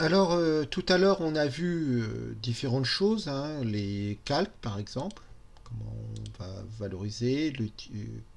Alors, euh, tout à l'heure, on a vu euh, différentes choses, hein, les calques par exemple, comment on va valoriser, euh,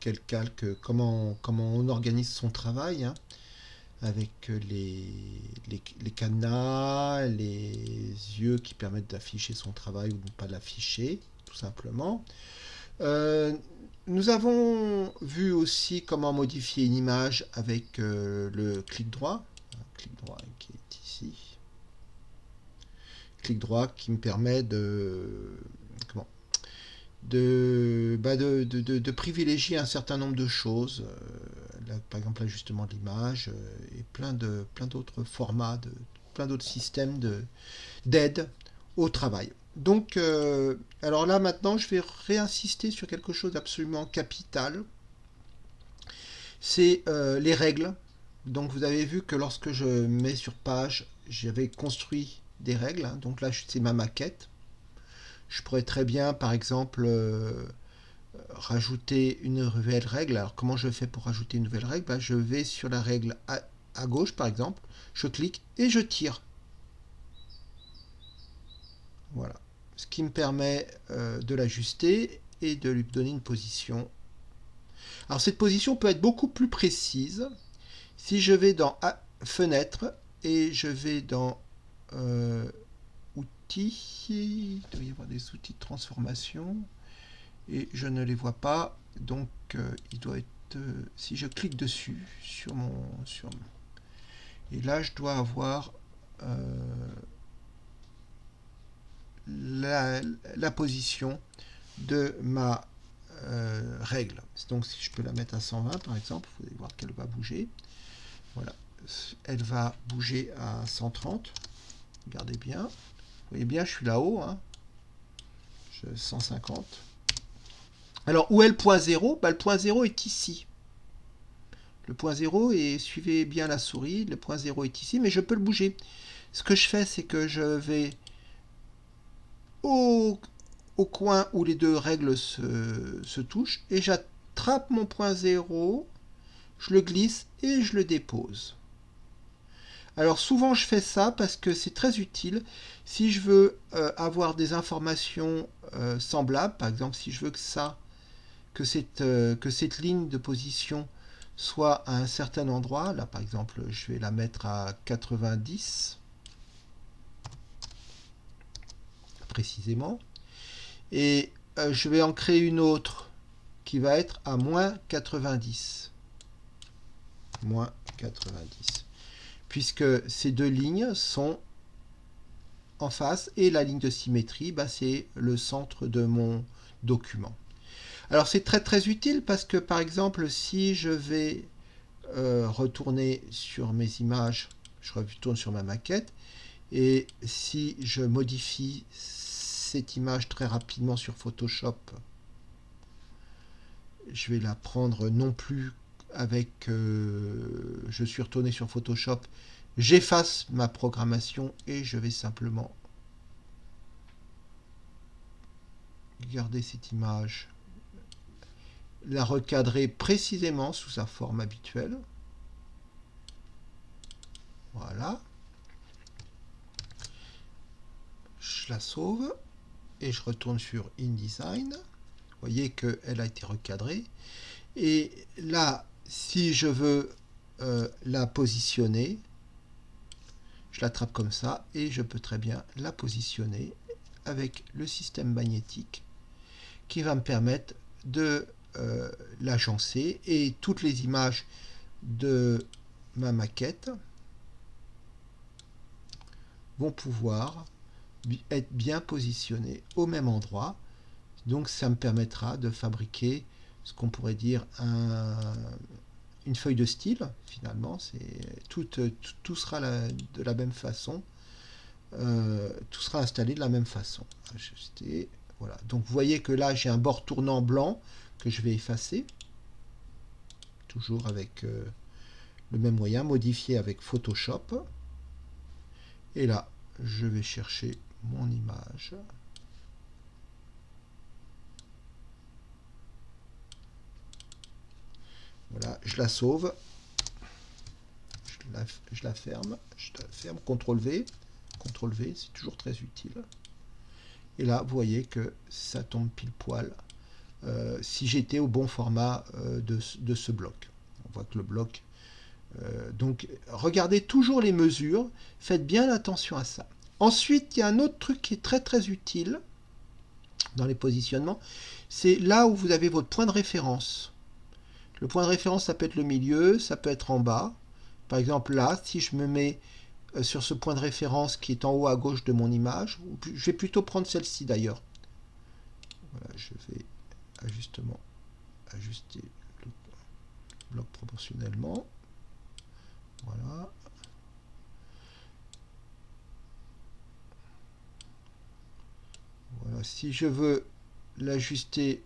quel calque, comment, comment on organise son travail, hein, avec les, les, les, cadenas, les yeux qui permettent d'afficher son travail ou de ne pas l'afficher, tout simplement. nous avons vu aussi comment modifier une image avec le clic droit, clic droit qui est ici droit qui me permet de, comment, de, bah de, de, de, privilégier un certain nombre de choses, euh, par exemple l'ajustement de l'image euh, et plein de plein d'autres formats, de, plein d'autres systèmes d'aide au travail. Donc, euh, alors là maintenant, je vais réinsister sur quelque chose d'absolument capital. C'est les règles. Donc, vous avez vu que lorsque je mets sur page, j'avais construit des règles. Hein. Donc là, c'est ma maquette. Je pourrais très bien, par exemple, euh, rajouter une nouvelle règle. Alors, comment je fais pour rajouter une nouvelle règle? Ben, Je vais sur la règle à, gauche, par exemple. Je clique et je tire. Voilà. Ce qui me permet euh, de l'ajuster et de lui donner une position. Alors, cette position peut être beaucoup plus précise si je vais dans Fenêtre et je vais dans euh, outils, il doit y avoir des outils de transformation, et je ne les vois pas, donc euh, il doit être, euh, si je clique dessus, sur mon, sur et là je dois avoir la, la, position de ma règle. Donc si je peux la mettre à 120 par exemple, vous allez voir qu'elle va bouger. Voilà, elle va bouger à 130. Regardez bien. Vous voyez bien, je suis là-haut. Hein. 150. Alors, où est le point 0 bah, Le point 0 est ici. Le point 0, et suivez bien la souris, le point 0 est ici, mais je peux le bouger. Ce que je fais, c'est que je vais au, coin où les deux règles se, se touchent, et j'attrape mon point 0, je le glisse et je le dépose. Alors souvent je fais ça parce que c'est très utile si je veux euh, avoir des informations euh, semblables, par exemple si je veux que ça, cette, euh, que cette ligne de position soit à un certain endroit, là par exemple je vais la mettre à 90 précisément, et je vais en créer une autre qui va être à moins 90. Moins 90 puisque ces deux lignes sont en face et la ligne de symétrie, bah, c'est le centre de mon document. Alors c'est très très utile parce que par exemple si je vais euh, retourner sur mes images, je retourne sur ma maquette et si je modifie cette image très rapidement sur Photoshop, je vais la prendre non plus avec, euh, je suis retourné sur Photoshop, j'efface ma programmation et je vais simplement garder cette image, la recadrer précisément sous sa forme habituelle. Voilà. Je la sauve et je retourne sur InDesign. Vous voyez qu'elle a été recadrée. Et là, si je veux euh, la positionner, je l'attrape comme ça et je peux très bien la positionner avec le système magnétique qui va me permettre de euh, l'agencer et toutes les images de ma maquette vont pouvoir être bien positionnées au même endroit. Donc ça me permettra de fabriquer ce qu'on pourrait dire un, une feuille de style finalement. C'est tout, tout, sera de la même façon. Euh, tout sera installé de la même façon. Voilà. Donc vous voyez que là j'ai un bord tournant blanc que je vais effacer. Toujours avec euh, le même moyen modifié avec Photoshop. Et là je vais chercher mon image Voilà, je la sauve. Je la ferme, je la ferme, CTRL V, CTRL V, c'est toujours très utile. Et là, vous voyez que ça tombe pile poil euh, si j'étais au bon format euh, de, de, ce bloc. On voit que le bloc... Euh, donc, regardez toujours les mesures, faites bien attention à ça. Ensuite, il y a un autre truc qui est très très utile dans les positionnements, c'est là où vous avez votre point de référence. Le point de référence, ça peut être le milieu, ça peut être en bas. Par exemple, là, si je me mets euh, sur ce point de référence qui est en haut à gauche de mon image. Je vais plutôt prendre celle-ci d'ailleurs. Voilà, je vais ajustement ajuster le bloc proportionnellement. Voilà. Voilà, si je veux l'ajuster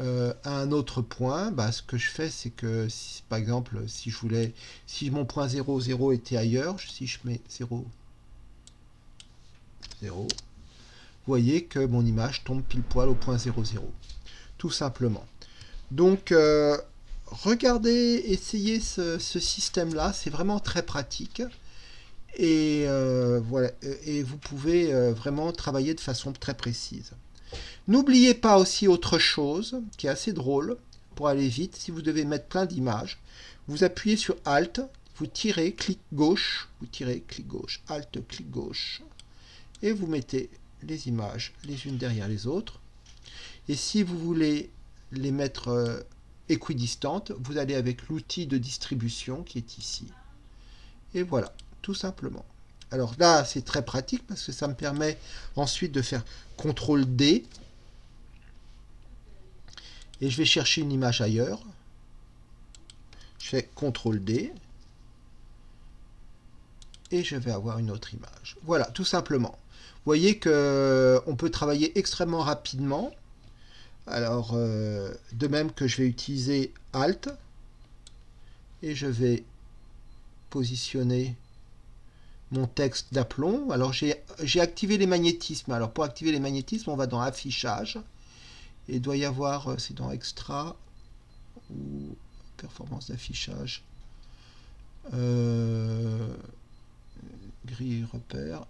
euh, un autre point, bah, ce que je fais, c'est que, par exemple, si je voulais, si mon point 0, 0 était ailleurs, si je mets 0, 0, vous voyez que mon image tombe pile poil au point 0, 0. Tout simplement. Donc, euh, regardez, essayez ce, système-là, c'est vraiment très pratique. Et, euh, voilà, et vous pouvez vraiment travailler de façon très précise. N'oubliez pas aussi autre chose qui est assez drôle pour aller vite. Si vous devez mettre plein d'images, vous appuyez sur Alt, vous tirez, clic gauche, vous tirez, clic gauche, Alt, clic gauche, et vous mettez les images les unes derrière les autres. Et si vous voulez les mettre euh, équidistantes, vous allez avec l'outil de distribution qui est ici. Et voilà, tout simplement. Alors là, c'est très pratique parce que ça me permet ensuite de faire CTRL D et je vais chercher une image ailleurs. Je fais CTRL D et je vais avoir une autre image. Voilà, tout simplement. Vous voyez qu'on euh, peut travailler extrêmement rapidement. Alors, euh, de même que je vais utiliser Alt et je vais positionner mon texte d'aplomb. Alors, j'ai activé les magnétismes. Alors, pour activer les magnétismes, on va dans Affichage et doit y avoir, euh, c'est dans Extra ou Performance d'affichage, euh, grille et repères.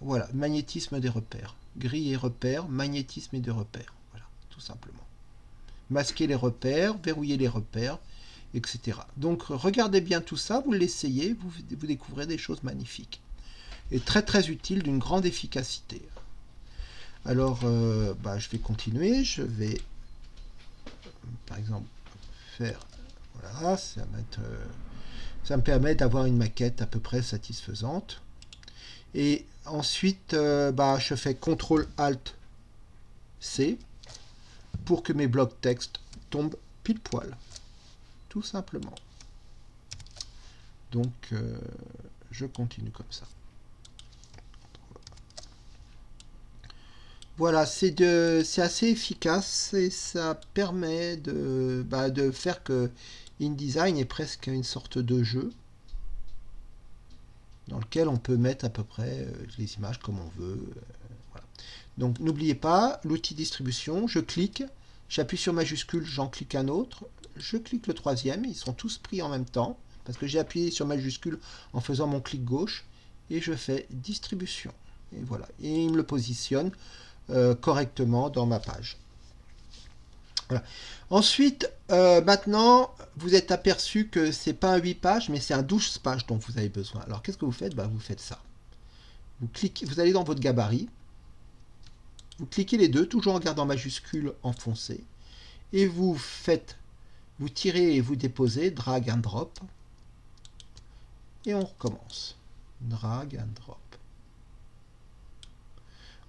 Voilà, magnétisme des repères. Grille et repères, magnétisme et des repères. Voilà, tout simplement. Masquer les repères, verrouiller les repères, etc. Donc regardez bien tout ça, vous l'essayez, vous, découvrez des choses magnifiques. Et très très utile, d'une grande efficacité. Alors, euh, bah, je vais continuer. Je vais, par exemple, faire... Voilà, ça, euh, ça me permet d'avoir une maquette à peu près satisfaisante. Et ensuite, euh, bah, je fais CTRL-ALT-C pour que mes blocs texte tombent pile poil. Simplement. Donc, je continue comme ça. Voilà, c'est assez efficace et ça permet de, bah, de faire que InDesign est presque une sorte de jeu dans lequel on peut mettre à peu près euh, les images comme on veut. Euh, Donc n'oubliez pas, l'outil distribution, je clique, j'appuie sur majuscule, j'en clique un autre, je clique le troisième, ils sont tous pris en même temps, parce que j'ai appuyé sur majuscule en faisant mon clic gauche, et je fais distribution. Et voilà, et il me le positionne euh, correctement dans ma page. Ensuite, euh, maintenant, vous êtes aperçu que c'est pas un 8 pages, mais c'est un 12 pages dont vous avez besoin. Alors, qu'est-ce que vous faites? Bah, Vous faites ça. Vous, cliquez, vous allez dans votre gabarit, vous cliquez les deux, toujours en gardant majuscule enfoncé, et vous faites, vous tirez et vous déposez, drag and drop, et on recommence. Drag and drop.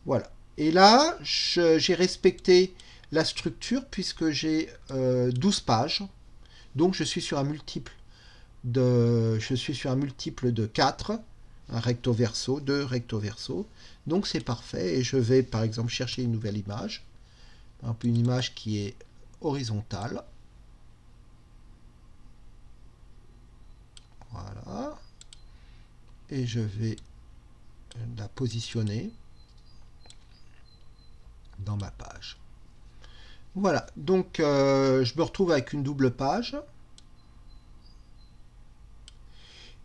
Voilà. Et là, j'ai respecté la structure puisque j'ai 12 euh, pages. Donc je suis sur un multiple de, je suis sur un multiple de 4, un recto verso, deux recto verso. Donc c'est parfait et je vais par exemple chercher une nouvelle image. une image qui est horizontale. Voilà. Et je vais la positionner dans ma page. Voilà, donc euh, je me retrouve avec une double page.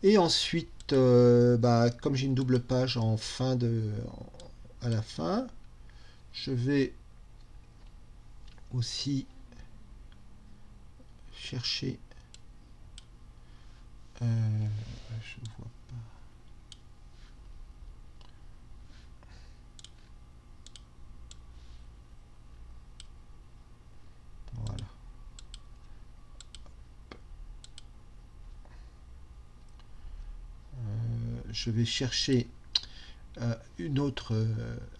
Et ensuite, euh, bah, comme j'ai une double page en fin de, à la fin, je vais aussi chercher. Euh, je vois pas. Voilà. Euh, je vais chercher euh, une autre.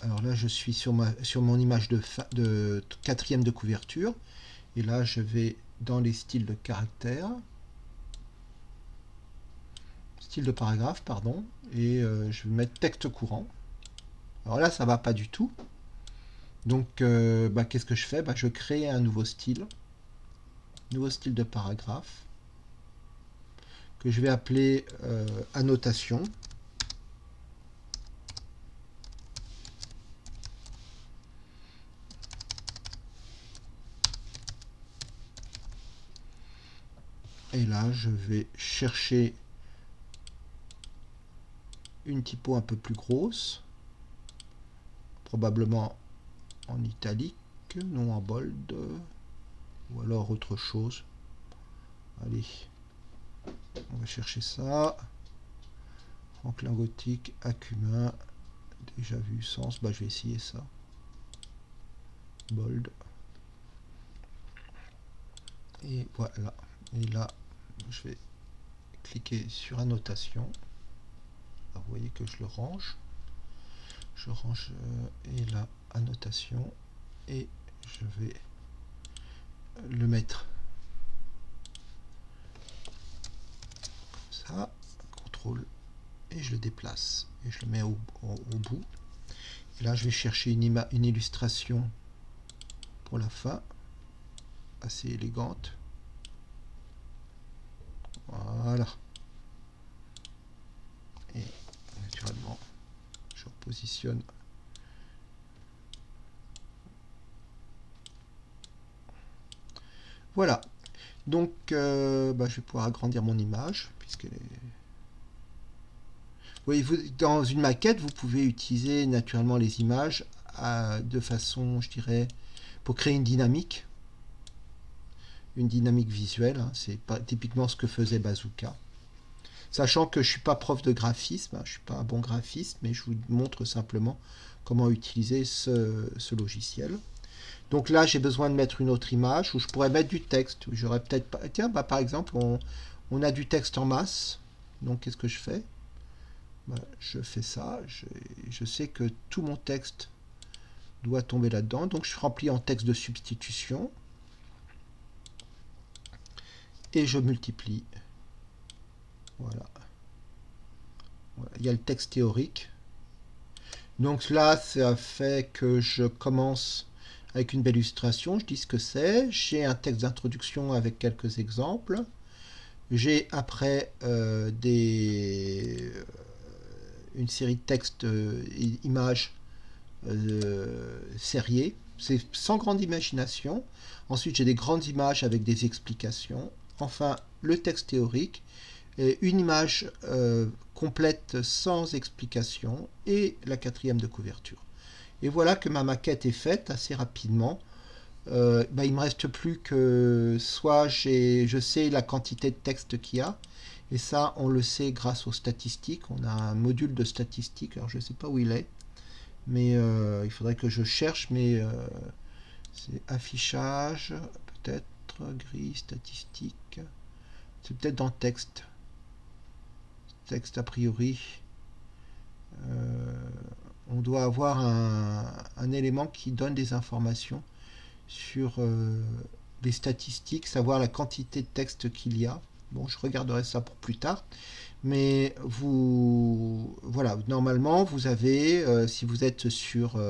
Alors là, je suis sur, mon image de, de quatrième de couverture. Et là, je vais dans les styles de caractère. Style de paragraphe, pardon. Et je vais mettre texte courant. Alors là, ça va pas du tout. Donc, bah, qu'est-ce que je fais? Bah, Je crée un nouveau style. Nouveau style de paragraphe. Que je vais appeler annotation. Et là, je vais chercher une typo un peu plus grosse, probablement en italique, non en bold, ou alors autre chose. Allez, on va chercher ça. Franklin Gothique, Acumin, déjà vu sens, bah je vais essayer ça. Bold. Et voilà. Et là, je vais cliquer sur annotation. Vous voyez que je le range. Je range euh, et là, annotation. Et je vais le mettre comme ça. Contrôle. Et je le déplace. Et je le mets au, bout. Et là, je vais chercher une, une illustration pour la fin. Assez élégante. Voilà. Et naturellement, Voilà. Donc, euh, bah, je vais pouvoir agrandir mon image, puisqu'elle est... Oui, vous, dans une maquette, vous pouvez utiliser naturellement les images de façon, je dirais, pour créer une dynamique une dynamique visuelle. Hein. C'est typiquement ce que faisait Bazooka. Sachant que je ne suis pas prof de graphisme, hein, je ne suis pas un bon graphiste, mais je vous montre simplement comment utiliser ce, logiciel. Donc là, j'ai besoin de mettre une autre image où je pourrais mettre du texte. J'aurais peut-être pas. Tiens, bah, par exemple, on, a du texte en masse. Donc, qu'est-ce que je fais? Bah, Je fais ça. Je, sais que tout mon texte doit tomber là-dedans. Donc, je remplis en texte de substitution et je multiplie. Voilà. Il y a le texte théorique. Donc là, ça fait que je commence avec une belle illustration. Je dis ce que c'est. J'ai un texte d'introduction avec quelques exemples. J'ai après euh, des, euh, une série de textes euh, images serriées. C'est sans grande imagination. Ensuite, j'ai des grandes images avec des explications enfin le texte théorique, une image euh, complète sans explication et la quatrième de couverture. Et voilà que ma maquette est faite assez rapidement. Euh, bah, il me reste plus que soit je sais la quantité de texte qu'il y a, et ça on le sait grâce aux statistiques. On a un module de statistiques, alors je ne sais pas où il est, mais euh, il faudrait que je cherche, mais euh, c'est affichage, peut-être gris, statistique. C'est peut-être dans texte. Texte a priori. Euh, on doit avoir un, élément qui donne des informations sur euh, les statistiques, savoir la quantité de texte qu'il y a. Bon, je regarderai ça pour plus tard. Mais vous, voilà, normalement, vous avez, euh, si vous êtes sur,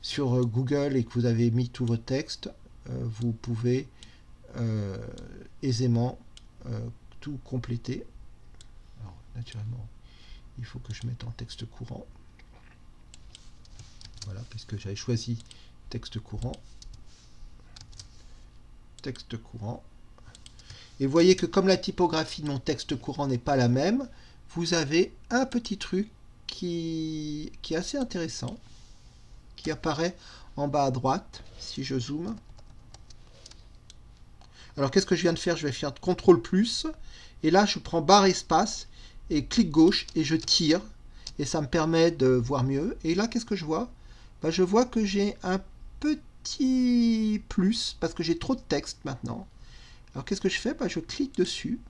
sur Google et que vous avez mis tous vos textes, euh, vous pouvez euh, aisément euh, tout compléter. Naturellement, il faut que je mette en texte courant. Voilà, puisque j'avais choisi texte courant. Texte courant. Et vous voyez que comme la typographie de mon texte courant n'est pas la même, vous avez un petit truc qui, qui est assez intéressant, qui apparaît en bas à droite, si je zoome. Alors qu'est-ce que je viens de faire? Je vais faire CTRL plus, et là je prends barre espace, et clic gauche, et je tire, et ça me permet de voir mieux. Et là qu'est-ce que je vois? Ben, Je vois que j'ai un petit plus, parce que j'ai trop de texte maintenant. Alors qu'est-ce que je fais? Ben, Je clique dessus,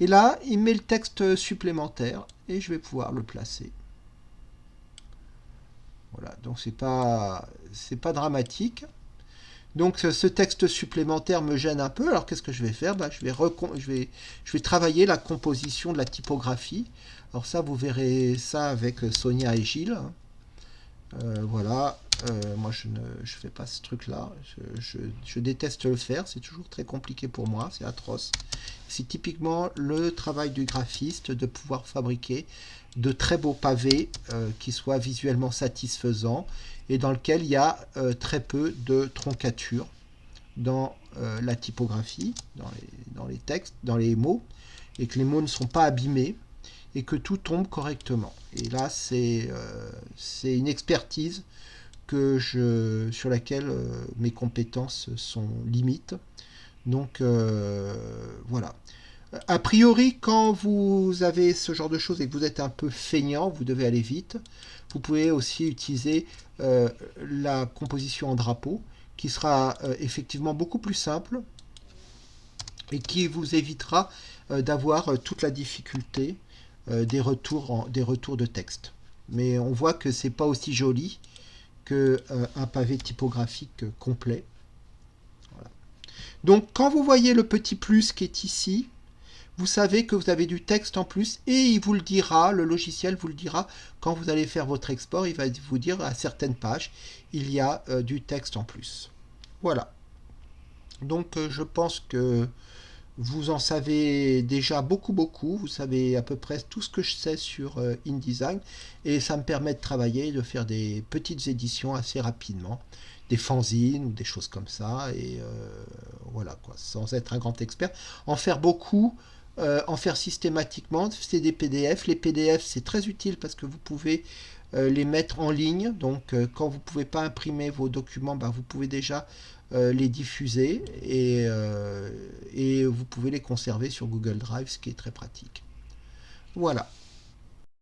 et là, il met le texte supplémentaire et je vais pouvoir le placer. Voilà, donc c'est pas c'est pas dramatique. Donc ce texte supplémentaire me gêne un peu. Alors qu'est-ce que je vais faire? Ben, je, vais je, vais, je vais travailler la composition de la typographie. Alors ça, vous verrez ça avec Sonia et Gilles. Euh, voilà, euh, moi je ne je fais pas ce truc là, je, déteste le faire, c'est toujours très compliqué pour moi, c'est atroce. C'est typiquement le travail du graphiste de pouvoir fabriquer de très beaux pavés euh, qui soient visuellement satisfaisants et dans lequel il y a très peu de troncature dans la typographie, dans les, dans les textes, dans les mots, et que les mots ne sont pas abîmés et que tout tombe correctement. Et là, c'est une expertise que je, sur laquelle euh, mes compétences sont limites. Donc euh, voilà. A priori, quand vous avez ce genre de choses et que vous êtes un peu feignant, vous devez aller vite. Vous pouvez aussi utiliser euh, la composition en drapeau, qui sera effectivement beaucoup plus simple et qui vous évitera d'avoir toute la difficulté des, retours des retours de texte. Mais on voit que c'est pas aussi joli qu'un euh, pavé typographique complet. Donc quand vous voyez le petit plus qui est ici, vous savez que vous avez du texte en plus et il vous le dira, le logiciel vous le dira quand vous allez faire votre export, il va vous dire à certaines pages, il y a euh, du texte en plus. Voilà. Donc euh, je pense que vous en savez déjà beaucoup, beaucoup. Vous savez à peu près tout ce que je sais sur euh, InDesign. Et ça me permet de travailler, de faire des petites éditions assez rapidement. Des fanzines ou des choses comme ça. Et euh, voilà, quoi. Sans être un grand expert. En faire beaucoup, euh, en faire systématiquement. C'est des PDF. Les PDF, c'est très utile parce que vous pouvez les mettre en ligne. Donc, quand vous ne pouvez pas imprimer vos documents, bah, vous pouvez déjà euh, les diffuser et, euh, et vous pouvez les conserver sur Google Drive, ce qui est très pratique. Voilà.